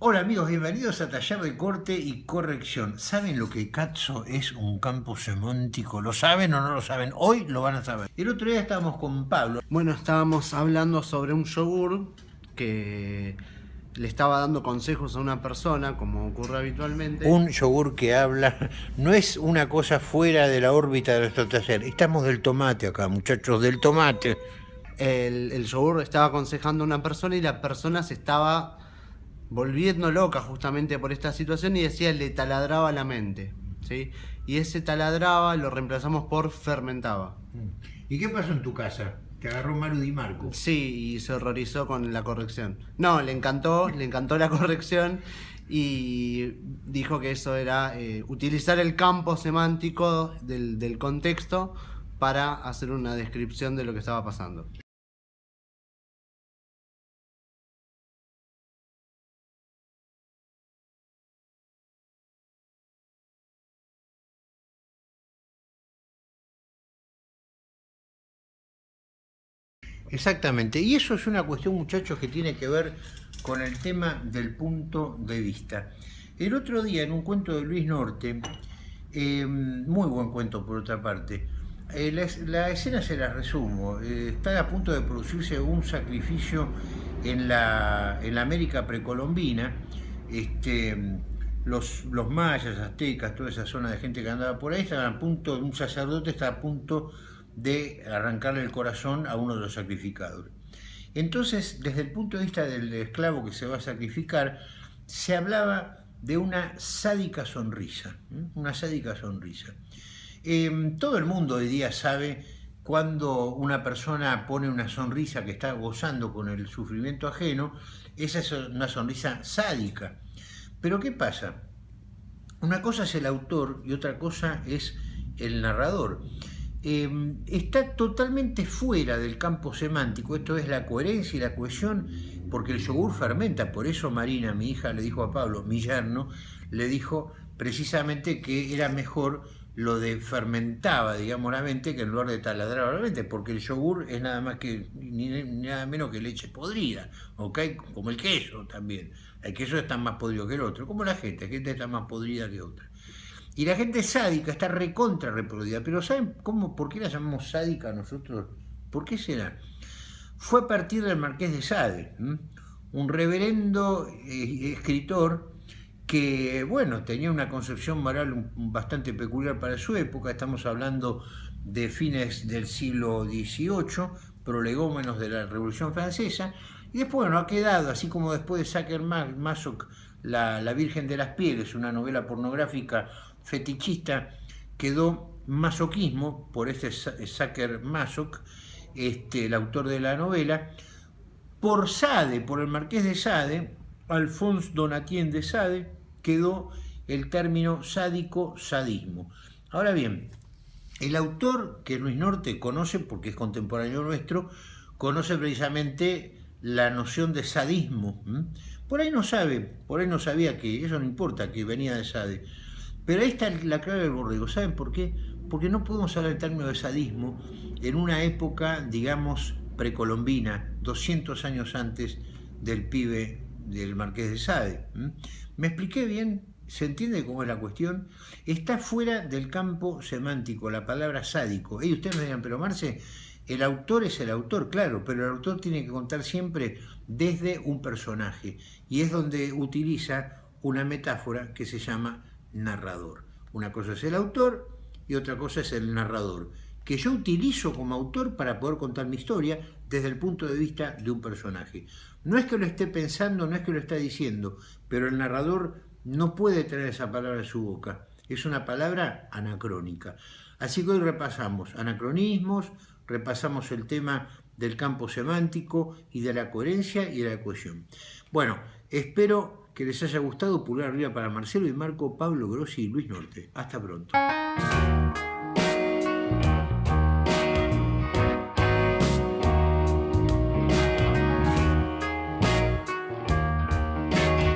Hola amigos, bienvenidos a Taller de Corte y Corrección. ¿Saben lo que Katzo es un campo semántico? ¿Lo saben o no lo saben? Hoy lo van a saber. El otro día estábamos con Pablo. Bueno, estábamos hablando sobre un yogur que le estaba dando consejos a una persona, como ocurre habitualmente. Un yogur que habla no es una cosa fuera de la órbita de nuestro taller. Estamos del tomate acá, muchachos, del tomate. El, el yogur estaba aconsejando a una persona y la persona se estaba volviendo loca justamente por esta situación y decía le taladraba la mente. ¿sí? Y ese taladraba lo reemplazamos por fermentaba. ¿Y qué pasó en tu casa? Te agarró Maru Di Marco. Sí, y se horrorizó con la corrección. No, le encantó, le encantó la corrección y dijo que eso era eh, utilizar el campo semántico del, del contexto para hacer una descripción de lo que estaba pasando. Exactamente, y eso es una cuestión, muchachos, que tiene que ver con el tema del punto de vista. El otro día, en un cuento de Luis Norte, eh, muy buen cuento por otra parte, eh, la, escena se la resumo, eh, está a punto de producirse un sacrificio en la, en América precolombina, este, los, los mayas, aztecas, toda esa zona de gente que andaba por ahí, estaban a punto, un sacerdote está a punto de arrancarle el corazón a uno de los sacrificados. Entonces, desde el punto de vista del esclavo que se va a sacrificar, se hablaba de una sádica sonrisa, una sádica sonrisa. Em, todo el mundo hoy día sabe cuando una persona pone una sonrisa que está gozando con el sufrimiento ajeno, esa es una sonrisa sádica. Pero ¿qué pasa? Una cosa es el autor y otra cosa es el narrador. Em, está totalmente fuera del campo semántico, esto es la coherencia y la cohesión, porque el yogur fermenta, por eso Marina, mi hija, le dijo a Pablo, mi yerno, le dijo precisamente que era mejor lo de fermentaba, digamos, la mente, que en lugar de taladrar la mente, porque el yogur es nada más que, ni, nada menos que leche podrida, ¿ok? Como el queso también. El queso está más podrido que el otro, como la gente, la gente está más podrida que otra. Y la gente sádica está recontra reproducida. Pero ¿saben cómo, por qué la llamamos sádica nosotros? ¿Por qué será? Fue a partir del Marqués de Sade, un reverendo eh, escritor que, bueno, tenía una concepción moral bastante peculiar para su época. Estamos hablando de fines del siglo XVIII, prolegómenos de la Revolución Francesa. Y después, bueno, ha quedado, así como después de Sacher Masoch, la, la Virgen de las Pieles, una novela pornográfica fetichista quedó masoquismo por este Sacker Masoch, este, el autor de la novela, por Sade, por el marqués de Sade, Alphonse Donatien de Sade, quedó el término sádico-sadismo. Ahora bien, el autor que Luis Norte conoce, porque es contemporáneo nuestro, conoce precisamente la noción de sadismo. Por ahí no sabe, por ahí no sabía que, eso no importa, que venía de Sade, pero ahí está la clave del borrego. ¿Saben por qué? Porque no podemos hablar en términos de sadismo en una época, digamos, precolombina, 200 años antes del pibe del Marqués de Sade. ¿Me expliqué bien? ¿Se entiende cómo es la cuestión? Está fuera del campo semántico, la palabra sádico. Y ustedes me dirán, pero Marce, el autor es el autor, claro, pero el autor tiene que contar siempre desde un personaje. Y es donde utiliza una metáfora que se llama narrador. Una cosa es el autor y otra cosa es el narrador, que yo utilizo como autor para poder contar mi historia desde el punto de vista de un personaje. No es que lo esté pensando, no es que lo esté diciendo, pero el narrador no puede tener esa palabra en su boca. Es una palabra anacrónica. Así que hoy repasamos anacronismos, repasamos el tema del campo semántico y de la coherencia y de la cohesión. Bueno, espero que les haya gustado. Pulgar arriba para Marcelo y Marco, Pablo Grossi y Luis Norte. Hasta pronto.